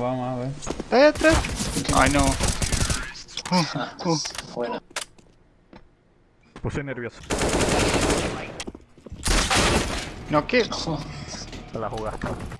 Vamos a ver. ¿Está ahí atrás? Ay no. Uh, uh. Bueno. Puse nervioso. No, ¿qué? Oh. La jugaste.